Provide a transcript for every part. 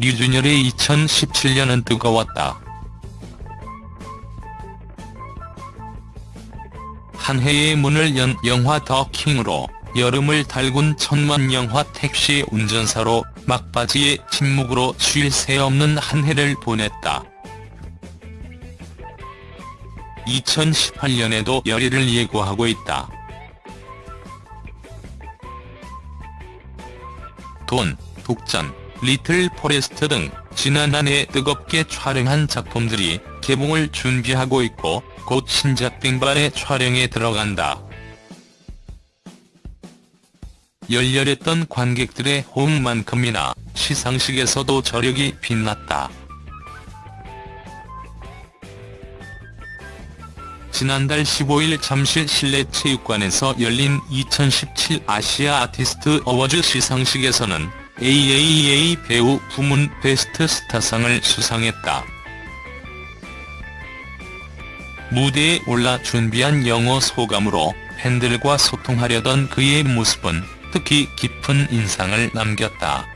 류준열의 2017년은 뜨거웠다. 한 해의 문을 연 영화 더 킹으로 여름을 달군 천만 영화 택시 운전사로 막바지에 침묵으로 쉴 새 없는 한 해를 보냈다. 2018년에도 열의를 예고하고 있다. 돈, 독전, 리틀 포레스트 등 지난 한 해 뜨겁게 촬영한 작품들이 개봉을 준비하고 있고 곧 신작 뺑반의 촬영에 들어간다. 열렬했던 관객들의 호응만큼이나 시상식에서도 저력이 빛났다. 지난달 15일 잠실 실내체육관에서 열린 2017 아시아 아티스트 어워즈 시상식에서는 AAA 배우 부문 베스트 스타상을 수상했다. 무대에 올라 준비한 영어 소감으로 팬들과 소통하려던 그의 모습은 특히 깊은 인상을 남겼다.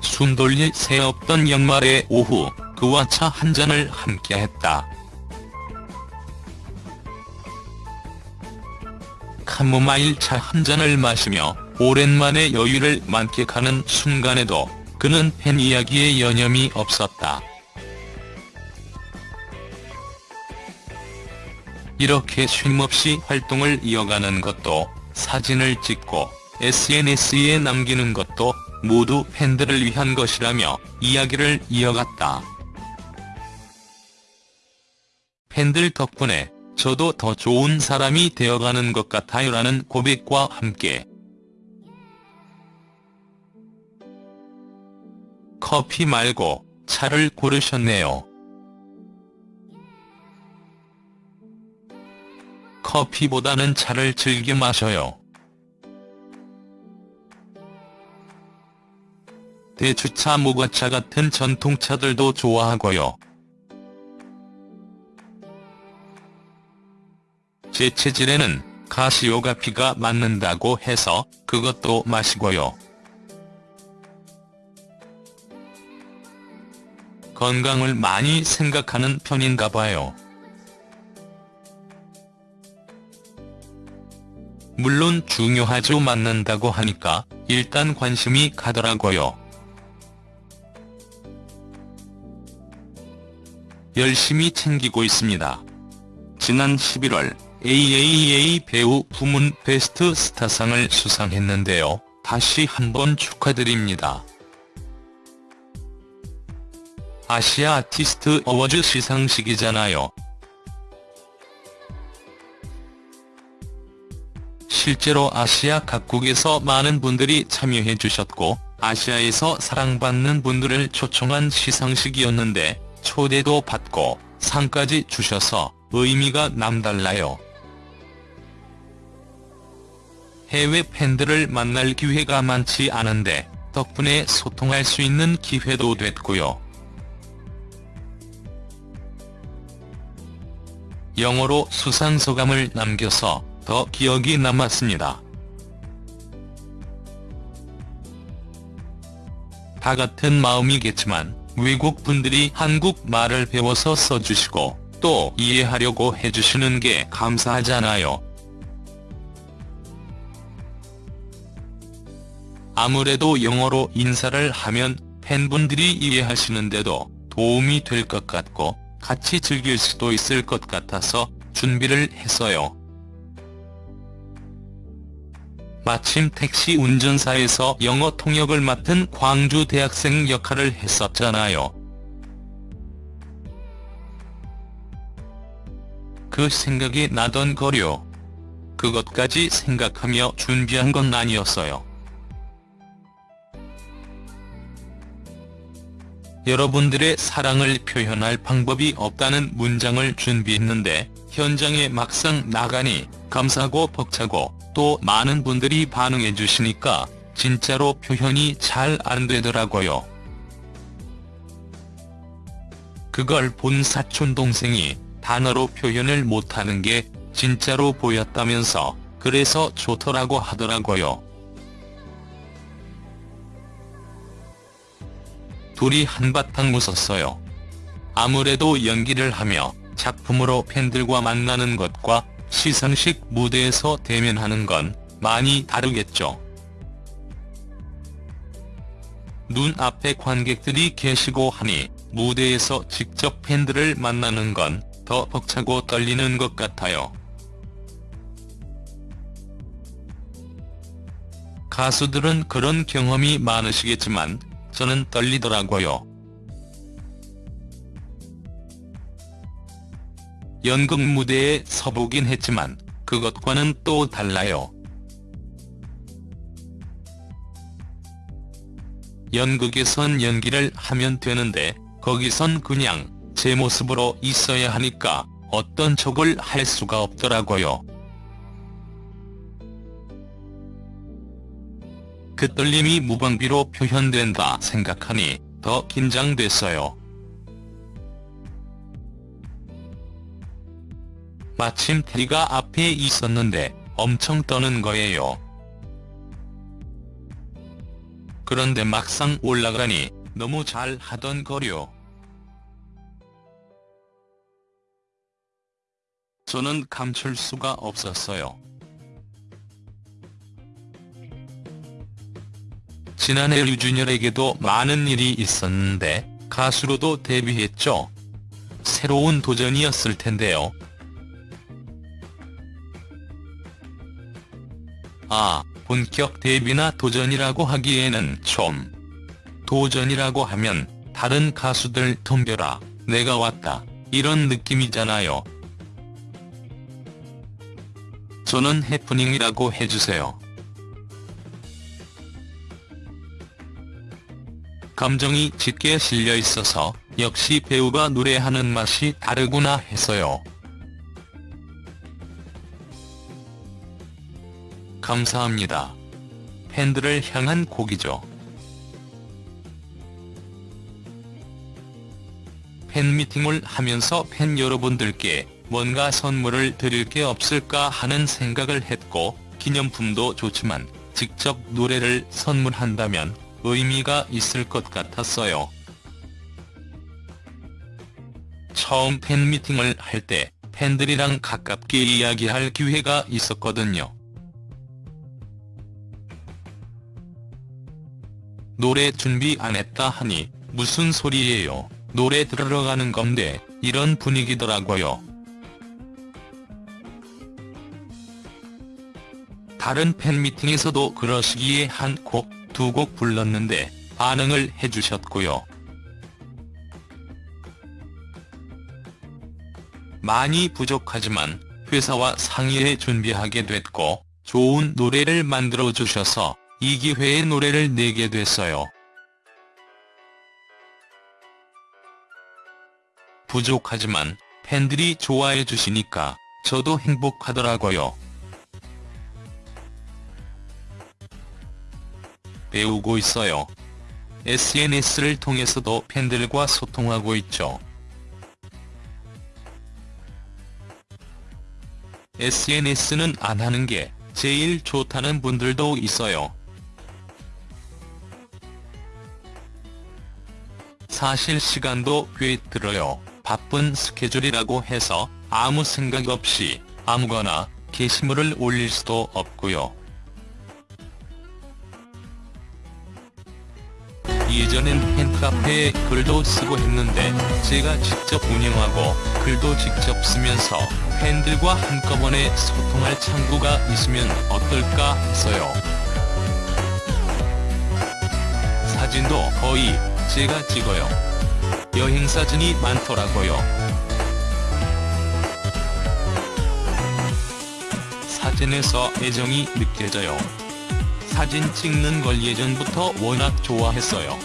숨 돌릴 새 없던 연말의 오후 그와 차 한잔을 함께했다. 카모마일 차 한 잔을 마시며 오랜만에 여유를 만끽하는 순간에도 그는 팬 이야기에 여념이 없었다. 이렇게 쉼없이 활동을 이어가는 것도 사진을 찍고 SNS에 남기는 것도 모두 팬들을 위한 것이라며 이야기를 이어갔다. 팬들 덕분에 저도 더 좋은 사람이 되어가는 것 같아요라는 고백과 함께 커피 말고 차를 고르셨네요. 커피보다는 차를 즐겨 마셔요. 대추차 모과차 같은 전통차들도 좋아하고요. 제 체질에는 가시오가 피가 맞는다고 해서 그것도 마시고요. 건강을 많이 생각하는 편인가 봐요. 물론 중요하죠 맞는다고 하니까 일단 관심이 가더라고요. 열심히 챙기고 있습니다. 지난 11월 AAA 배우 부문 베스트 스타상을 수상했는데요. 다시 한번 축하드립니다. 아시아 아티스트 어워즈 시상식이잖아요. 실제로 아시아 각국에서 많은 분들이 참여해 주셨고 아시아에서 사랑받는 분들을 초청한 시상식이었는데 초대도 받고 상까지 주셔서 의미가 남달라요. 해외 팬들을 만날 기회가 많지 않은데 덕분에 소통할 수 있는 기회도 됐고요. 영어로 수상 소감을 남겨서 더 기억이 남았습니다. 다 같은 마음이겠지만 외국 분들이 한국 말을 배워서 써주시고 또 이해하려고 해주시는 게 감사하잖아요. 아무래도 영어로 인사를 하면 팬분들이 이해하시는데도 도움이 될 것 같고 같이 즐길 수도 있을 것 같아서 준비를 했어요. 마침 택시 운전사에서 영어 통역을 맡은 광주 대학생 역할을 했었잖아요. 그 생각이 나던 거요. 그것까지 생각하며 준비한 건 아니었어요. 여러분들의 사랑을 표현할 방법이 없다는 문장을 준비했는데 현장에 막상 나가니 감사하고 벅차고 또 많은 분들이 반응해 주시니까 진짜로 표현이 잘 안 되더라고요. 그걸 본 사촌 동생이 단어로 표현을 못하는 게 진짜로 보였다면서 그래서 좋더라고 하더라고요. 둘이 한바탕 웃었어요. 아무래도 연기를 하며 작품으로 팬들과 만나는 것과 시상식 무대에서 대면하는 건 많이 다르겠죠. 눈앞에 관객들이 계시고 하니 무대에서 직접 팬들을 만나는 건 더 벅차고 떨리는 것 같아요. 가수들은 그런 경험이 많으시겠지만 저는 떨리더라고요. 연극 무대에 서보긴 했지만 그것과는 또 달라요. 연극에선 연기를 하면 되는데 거기선 그냥 제 모습으로 있어야 하니까 어떤 척을 할 수가 없더라고요. 그 떨림이 무방비로 표현된다 생각하니 더 긴장됐어요. 마침 테리가 앞에 있었는데 엄청 떠는 거예요. 그런데 막상 올라가니 너무 잘 하던 거려. 저는 감출 수가 없었어요. 지난해 류준열에게도 많은 일이 있었는데 가수로도 데뷔했죠. 새로운 도전이었을 텐데요. 아, 본격 데뷔나 도전이라고 하기에는 좀. 도전이라고 하면 다른 가수들 덤벼라, 내가 왔다, 이런 느낌이잖아요. 저는 해프닝이라고 해주세요. 감정이 짙게 실려 있어서 역시 배우가 노래하는 맛이 다르구나 해서요. 감사합니다. 팬들을 향한 곡이죠. 팬미팅을 하면서 팬 여러분들께 뭔가 선물을 드릴 게 없을까 하는 생각을 했고 기념품도 좋지만 직접 노래를 선물한다면 의미가 있을 것 같았어요. 처음 팬미팅을 할 때 팬들이랑 가깝게 이야기할 기회가 있었거든요. 노래 준비 안 했다 하니 무슨 소리예요 노래 들으러 가는 건데 이런 분위기더라고요. 다른 팬미팅에서도 그러시기에 한 곡, 두 곡 불렀는데 반응을 해주셨고요. 많이 부족하지만 회사와 상의해 준비하게 됐고 좋은 노래를 만들어 주셔서 이 기회에 노래를 내게 됐어요. 부족하지만 팬들이 좋아해 주시니까 저도 행복하더라고요. 배우고 있어요. SNS를 통해서도 팬들과 소통하고 있죠. SNS는 안 하는 게 제일 좋다는 분들도 있어요. 사실 시간도 꽤 들어요. 바쁜 스케줄이라고 해서 아무 생각 없이 아무거나 게시물을 올릴 수도 없고요. 예전엔 팬카페에 글도 쓰고 했는데 제가 직접 운영하고 글도 직접 쓰면서 팬들과 한꺼번에 소통할 창구가 있으면 어떨까 했어요. 사진도 거의 제가 찍어요. 여행 사진이 많더라고요. 사진에서 애정이 느껴져요. 사진 찍는 걸 예전부터 워낙 좋아했어요.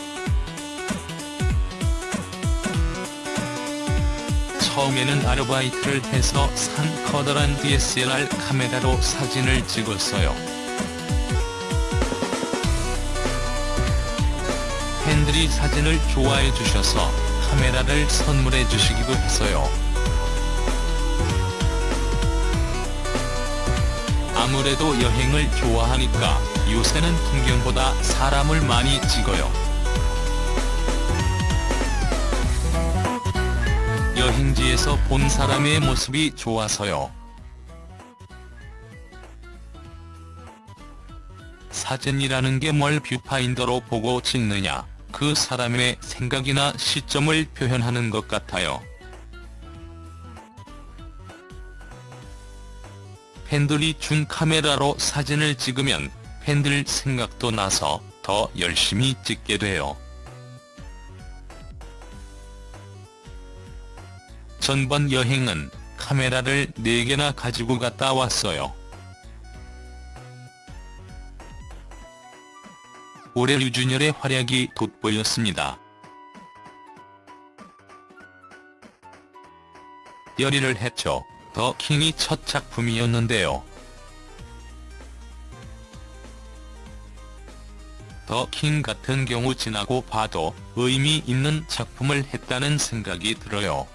처음에는 아르바이트를 해서 산 커다란 DSLR 카메라로 사진을 찍었어요. 팬들이 사진을 좋아해 주셔서 카메라를 선물해 주시기도 했어요. 아무래도 여행을 좋아하니까 요새는 풍경보다 사람을 많이 찍어요. 여행지에서 본 사람의 모습이 좋아서요. 사진이라는 게 뭘 뷰파인더로 보고 찍느냐, 그 사람의 생각이나 시점을 표현하는 것 같아요. 팬들이 준 카메라로 사진을 찍으면 팬들 생각도 나서 더 열심히 찍게 돼요. 전번 여행은 카메라를 4개나 가지고 갔다 왔어요. 올해 류준열의 활약이 돋보였습니다. 열의를 했죠. 더 킹이 첫 작품이었는데요. 더 킹 같은 경우 지나고 봐도 의미 있는 작품을 했다는 생각이 들어요.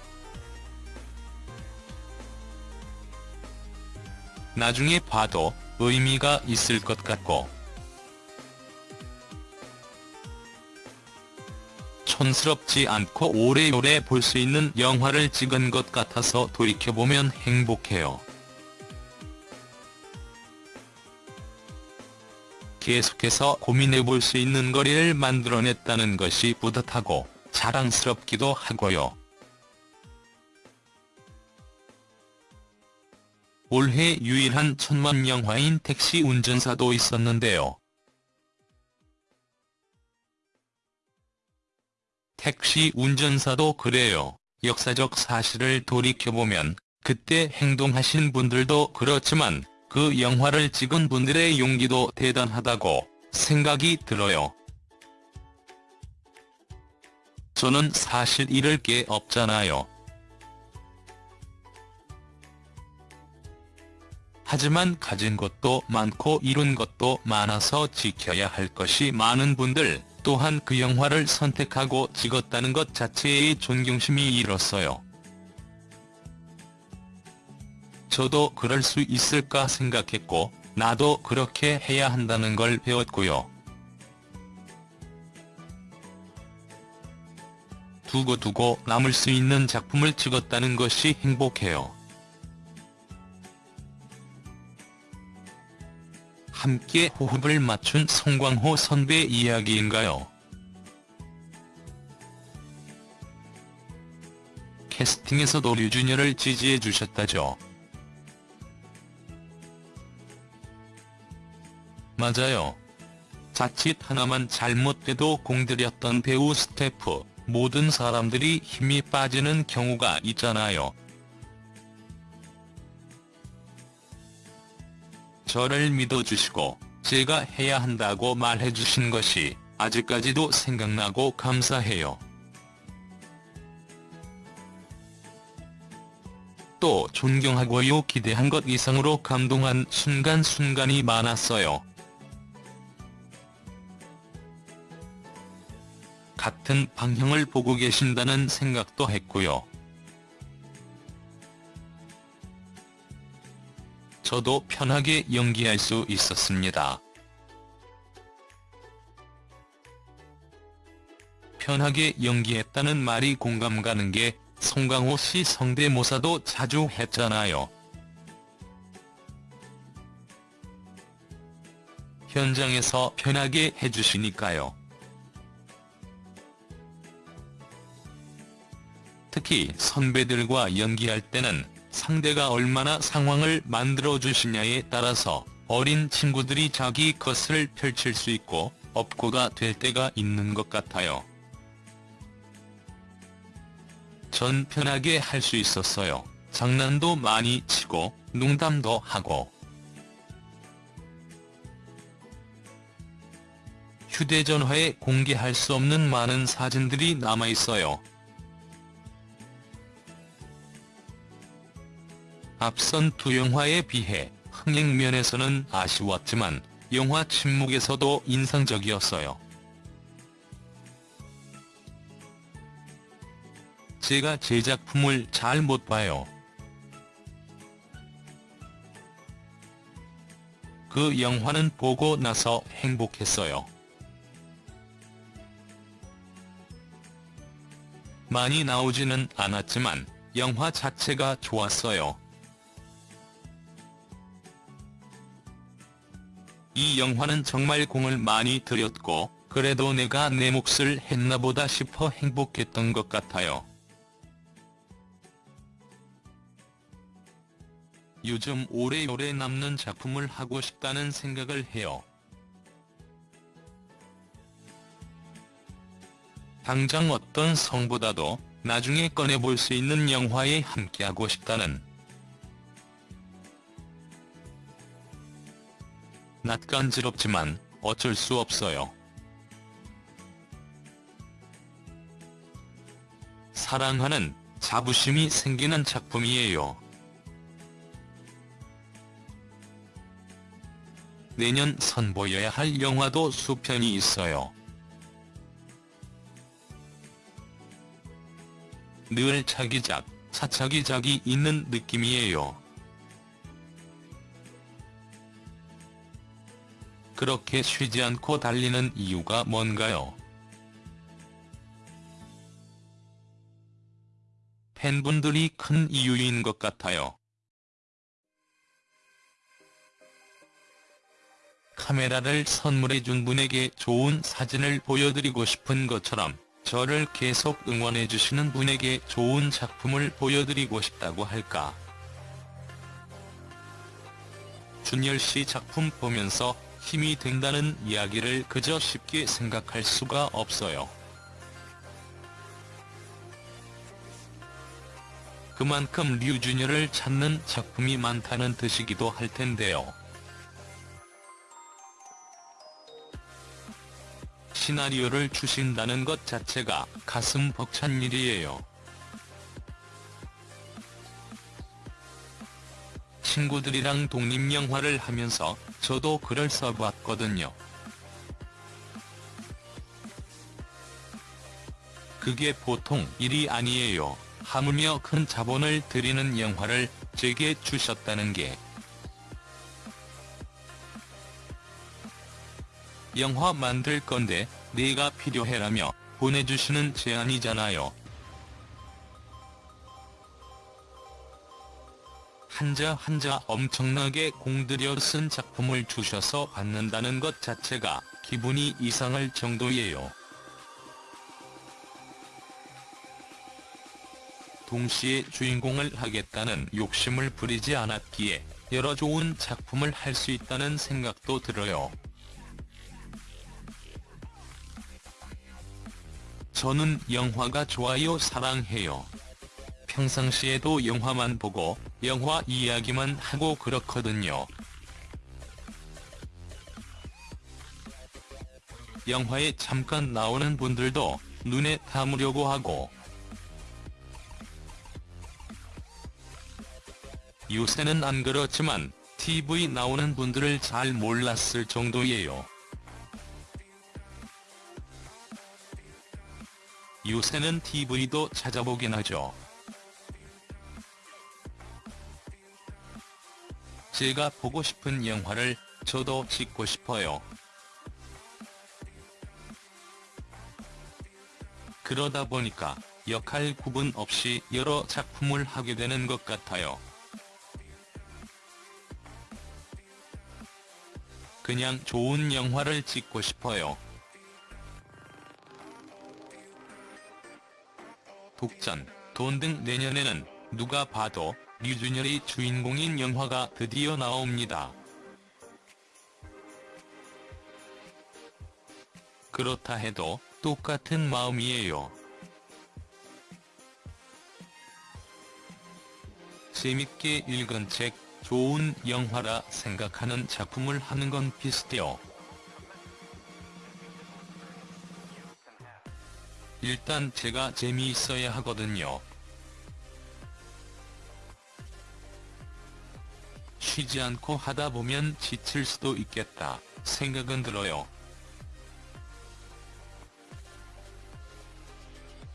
나중에 봐도 의미가 있을 것 같고 촌스럽지 않고 오래오래 볼 수 있는 영화를 찍은 것 같아서 돌이켜보면 행복해요. 계속해서 고민해볼 수 있는 거리를 만들어냈다는 것이 뿌듯하고 자랑스럽기도 하고요. 올해 유일한 천만 영화인 택시 운전사도 있었는데요. 택시 운전사도 그래요. 역사적 사실을 돌이켜보면 그때 행동하신 분들도 그렇지만 그 영화를 찍은 분들의 용기도 대단하다고 생각이 들어요. 저는 사실 잃을 게 없잖아요. 하지만 가진 것도 많고 이룬 것도 많아서 지켜야 할 것이 많은 분들 또한 그 영화를 선택하고 찍었다는 것 자체의 존경심이 일었어요. 저도 그럴 수 있을까 생각했고 나도 그렇게 해야 한다는 걸 배웠고요. 두고두고 남을 수 있는 작품을 찍었다는 것이 행복해요. 함께 호흡을 맞춘 송광호 선배 이야기인가요? 캐스팅에서도 류준열을 지지해 주셨다죠. 맞아요. 자칫 하나만 잘못돼도 공들였던 배우 스태프, 모든 사람들이 힘이 빠지는 경우가 있잖아요. 저를 믿어주시고 제가 해야 한다고 말해주신 것이 아직까지도 생각나고 감사해요. 또 존경하고요 기대한 것 이상으로 감동한 순간순간이 많았어요. 같은 방향을 보고 계신다는 생각도 했고요. 저도 편하게 연기할 수 있었습니다. 편하게 연기했다는 말이 공감 가는 게 송강호 씨 성대모사도 자주 했잖아요. 현장에서 편하게 해주시니까요. 특히 선배들과 연기할 때는 상대가 얼마나 상황을 만들어주시냐에 따라서 어린 친구들이 자기 것을 펼칠 수 있고 업고가 될 때가 있는 것 같아요. 전 편하게 할 수 있었어요. 장난도 많이 치고 농담도 하고. 휴대전화에 공개할 수 없는 많은 사진들이 남아있어요. 앞선 두 영화에 비해 흥행 면에서는 아쉬웠지만 영화 침묵에서도 인상적이었어요. 제가 제 작품을 잘 못 봐요. 그 영화는 보고 나서 행복했어요. 많이 나오지는 않았지만 영화 자체가 좋았어요. 이 영화는 정말 공을 많이 들였고 그래도 내가 내 몫을 했나보다 싶어 행복했던 것 같아요. 요즘 오래오래 남는 작품을 하고 싶다는 생각을 해요. 당장 어떤 성보다도 나중에 꺼내볼 수 있는 영화에 함께하고 싶다는 낯간지럽지만 어쩔 수 없어요. 사랑하는 자부심이 생기는 작품이에요. 내년 선보여야 할 영화도 수편이 있어요. 늘 차기작, 차차기작이 있는 느낌이에요. 그렇게 쉬지 않고 달리는 이유가 뭔가요? 팬분들이 큰 이유인 것 같아요. 카메라를 선물해준 분에게 좋은 사진을 보여드리고 싶은 것처럼 저를 계속 응원해주시는 분에게 좋은 작품을 보여드리고 싶다고 할까. 준열씨 작품 보면서 힘이 된다는 이야기를 그저 쉽게 생각할 수가 없어요. 그만큼 류준열을 찾는 작품이 많다는 뜻이기도 할 텐데요. 시나리오를 주신다는 것 자체가 가슴 벅찬 일이에요. 친구들이랑 독립영화를 하면서 저도 글을 써봤거든요. 그게 보통 일이 아니에요. 하물며 큰 자본을 들이는 영화를 제게 주셨다는 게. 영화 만들 건데 네가 필요해라며 보내주시는 제안이잖아요. 한자 한자 엄청나게 공들여 쓴 작품을 주셔서 받는다는 것 자체가 기분이 이상할 정도예요. 동시에 주인공을 하겠다는 욕심을 부리지 않았기에 여러 좋은 작품을 할 수 있다는 생각도 들어요. 저는 영화가 좋아요 사랑해요. 평상시에도 영화만 보고 영화 이야기만 하고 그렇거든요. 영화에 잠깐 나오는 분들도 눈에 담으려고 하고 요새는 안 그렇지만 TV 나오는 분들을 잘 몰랐을 정도예요. 요새는 TV도 찾아보긴 하죠. 제가 보고 싶은 영화를 저도 찍고 싶어요. 그러다 보니까 역할 구분 없이 여러 작품을 하게 되는 것 같아요. 그냥 좋은 영화를 찍고 싶어요. 독전, 돈 등 내년에는 누가 봐도 류준열이 주인공인 영화가 드디어 나옵니다. 그렇다 해도 똑같은 마음이에요. 재밌게 읽은 책, 좋은 영화라 생각하는 작품을 하는 건 비슷해요. 일단 제가 재미있어야 하거든요. 쉬지 않고 하다 보면 지칠 수도 있겠다 생각은 들어요.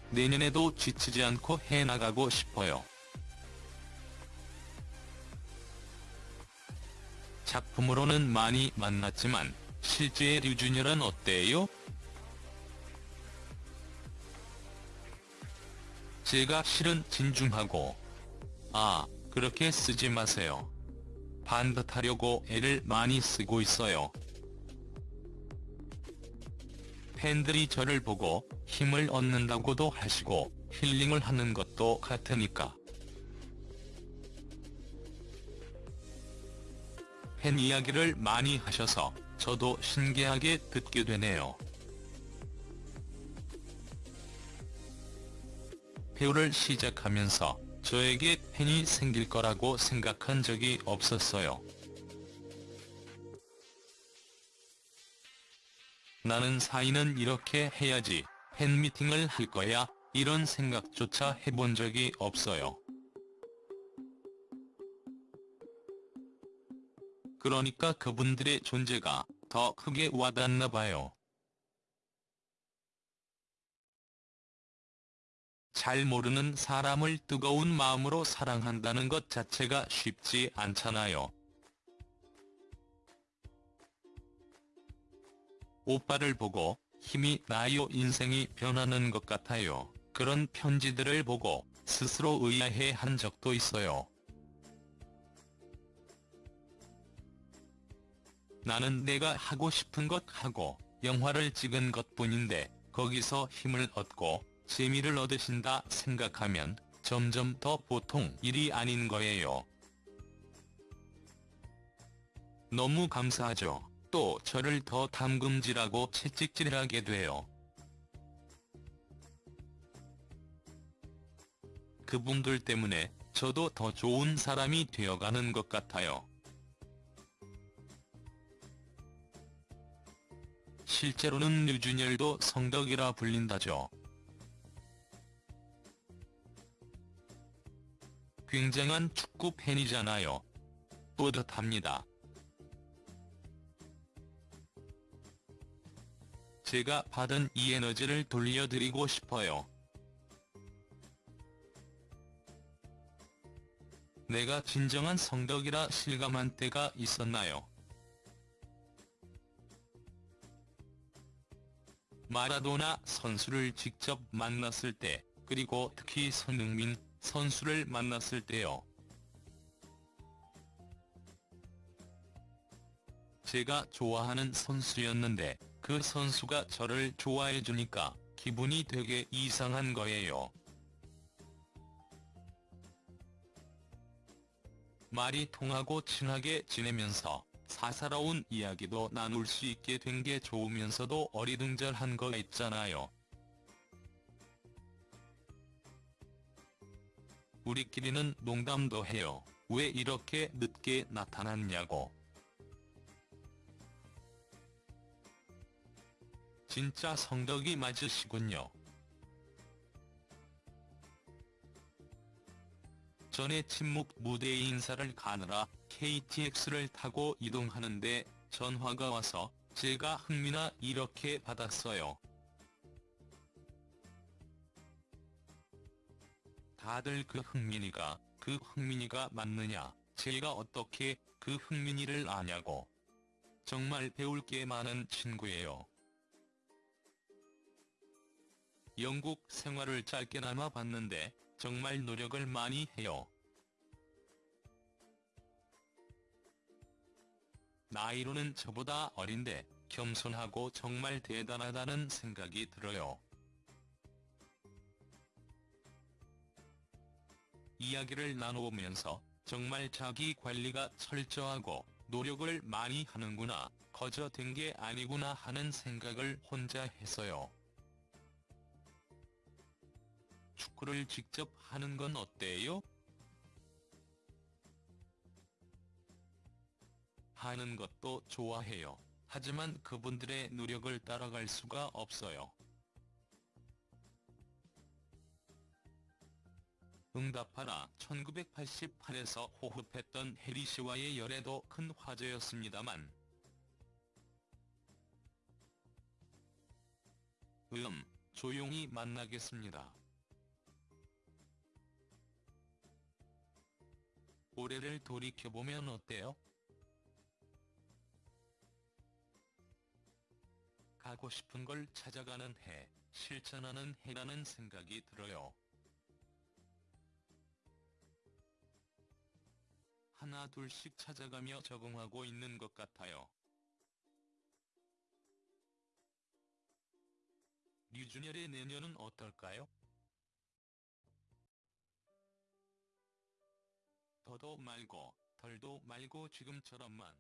내년에도 지치지 않고 해나가고 싶어요. 작품으로는 많이 만났지만 실제의 류준열은 어때요? 제가 실은 진중하고 아 그렇게 쓰지 마세요. 반듯하려고 애를 많이 쓰고 있어요. 팬들이 저를 보고 힘을 얻는다고도 하시고 힐링을 하는 것도 같으니까. 팬 이야기를 많이 하셔서 저도 신기하게 듣게 되네요. 배우를 시작하면서 저에게 팬이 생길 거라고 생각한 적이 없었어요. 나는 사인은 이렇게 해야지, 팬미팅을 할 거야, 이런 생각조차 해본 적이 없어요. 그러니까 그분들의 존재가 더 크게 와닿나 봐요. 잘 모르는 사람을 뜨거운 마음으로 사랑한다는 것 자체가 쉽지 않잖아요. 오빠를 보고 힘이 나요 인생이 변하는 것 같아요. 그런 편지들을 보고 스스로 의아해 한 적도 있어요. 나는 내가 하고 싶은 것 하고 영화를 찍은 것뿐인데 거기서 힘을 얻고 재미를 얻으신다 생각하면 점점 더 보통 일이 아닌 거예요. 너무 감사하죠. 또 저를 더 담금질하고 채찍질하게 돼요. 그분들 때문에 저도 더 좋은 사람이 되어가는 것 같아요. 실제로는 류준열도 성덕이라 불린다죠. 굉장한 축구 팬이잖아요. 뿌듯합니다. 제가 받은 이 에너지를 돌려드리고 싶어요. 내가 진정한 성덕이라 실감한 때가 있었나요? 마라도나 선수를 직접 만났을 때, 그리고 특히 손흥민 선수를 만났을 때요. 제가 좋아하는 선수였는데 그 선수가 저를 좋아해주니까 기분이 되게 이상한 거예요. 말이 통하고 친하게 지내면서 사사로운 이야기도 나눌 수 있게 된 게 좋으면서도 어리둥절한 거 있잖아요. 우리끼리는 농담도 해요. 왜 이렇게 늦게 나타났냐고. 진짜 성덕이 맞으시군요. 전에 침묵 무대 인사를 가느라 KTX를 타고 이동하는데 전화가 와서 제가 흥미나 이렇게 받았어요. 다들 그 흥민이가 그 흥민이가 맞느냐 제가 어떻게 그 흥민이를 아냐고. 정말 배울 게 많은 친구예요. 영국 생활을 짧게나마 봤는데 정말 노력을 많이 해요. 나이로는 저보다 어린데 겸손하고 정말 대단하다는 생각이 들어요. 이야기를 나눠보면서 정말 자기 관리가 철저하고 노력을 많이 하는구나, 거저 된 게 아니구나 하는 생각을 혼자 했어요. 축구를 직접 하는 건 어때요? 하는 것도 좋아해요. 하지만 그분들의 노력을 따라갈 수가 없어요. 응답하라 1988에서 호흡했던 해리 씨와의 열애도 큰 화제였습니다만 음, 조용히 만나겠습니다. 올해를 돌이켜보면 어때요? 가고 싶은 걸 찾아가는 해, 실천하는 해라는 생각이 들어요. 하나 둘씩 찾아가며 적응하고 있는 것 같아요. 류준열의 내년은 어떨까요? 더도 말고 덜도 말고 지금처럼만